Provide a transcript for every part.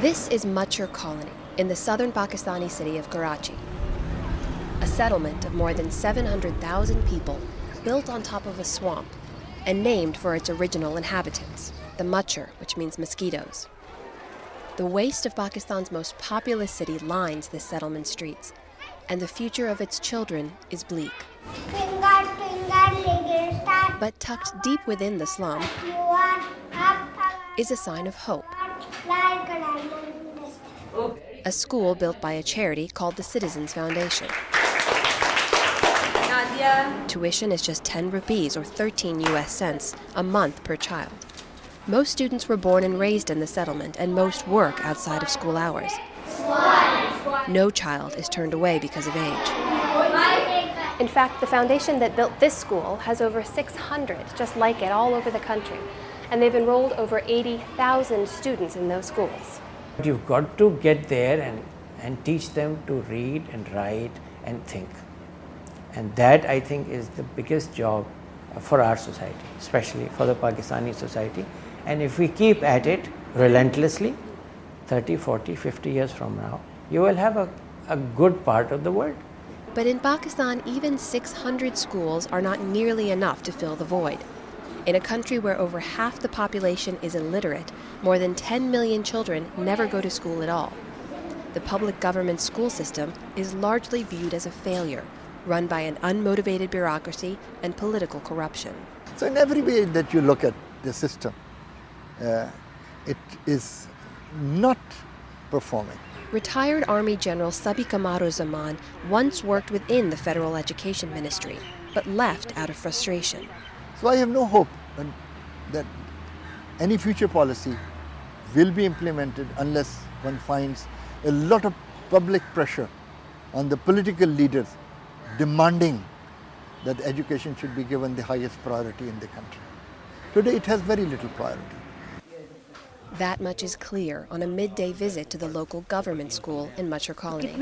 This is Machur Colony in the southern Pakistani city of Karachi. A settlement of more than 700,000 people built on top of a swamp and named for its original inhabitants, the Machur, which means mosquitoes. The waste of Pakistan's most populous city lines the settlement streets, and the future of its children is bleak. But tucked deep within the slum is a sign of hope. A school built by a charity called the Citizens Foundation. Tuition is just 10 rupees or 13 US cents a month per child. Most students were born and raised in the settlement, and most work outside of school hours. No child is turned away because of age. In fact, the foundation that built this school has over 600 just like it all over the country, and they've enrolled over 80,000 students in those schools. You've got to get there and, and teach them to read and write and think. And that I think is the biggest job for our society, especially for the Pakistani society. And if we keep at it relentlessly, 30, 40, 50 years from now, you will have a, a good part of the world. But in Pakistan, even 600 schools are not nearly enough to fill the void. In a country where over half the population is illiterate, more than 10 million children never go to school at all. The public government school system is largely viewed as a failure, run by an unmotivated bureaucracy and political corruption. So in every way that you look at the system, uh, it is not performing. Retired Army General Sabi Zaman once worked within the Federal Education Ministry, but left out of frustration. So I have no hope that any future policy will be implemented unless one finds a lot of public pressure on the political leaders demanding that education should be given the highest priority in the country. Today it has very little priority. That much is clear on a midday visit to the local government school in Machur Colony.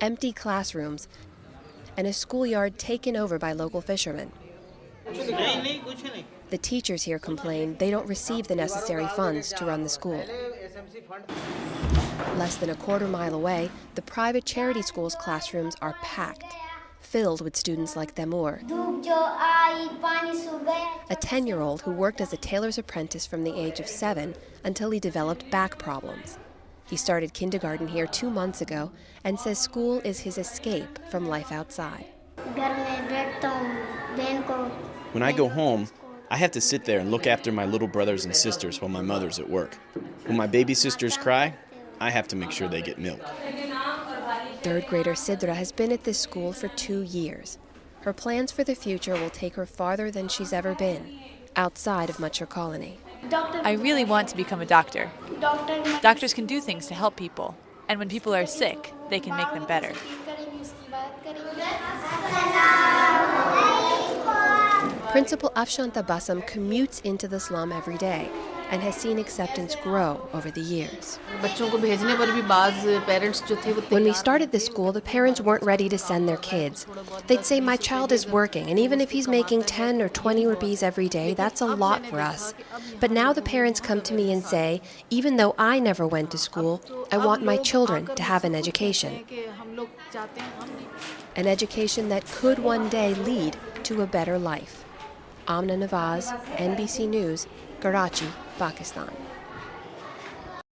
Empty classrooms and a schoolyard taken over by local fishermen. The teachers here complain they don't receive the necessary funds to run the school. Less than a quarter mile away, the private charity school's classrooms are packed, filled with students like Taimur, a 10 year old who worked as a tailor's apprentice from the age of seven until he developed back problems. He started kindergarten here two months ago and says school is his escape from life outside. When I go home, I have to sit there and look after my little brothers and sisters while my mother's at work. When my baby sisters cry, I have to make sure they get milk. Third grader Sidra has been at this school for two years. Her plans for the future will take her farther than she's ever been, outside of Machur Colony. I really want to become a doctor. Doctors can do things to help people, and when people are sick, they can make them better. Principal Afshan Tabassum commutes into the slum every day and has seen acceptance grow over the years. When we started the school, the parents weren't ready to send their kids. They'd say, My child is working, and even if he's making 10 or 20 rupees every day, that's a lot for us. But now the parents come to me and say, Even though I never went to school, I want my children to have an education. An education that could one day lead to a better life. Amna Nawaz, NBC News, Karachi, Pakistan.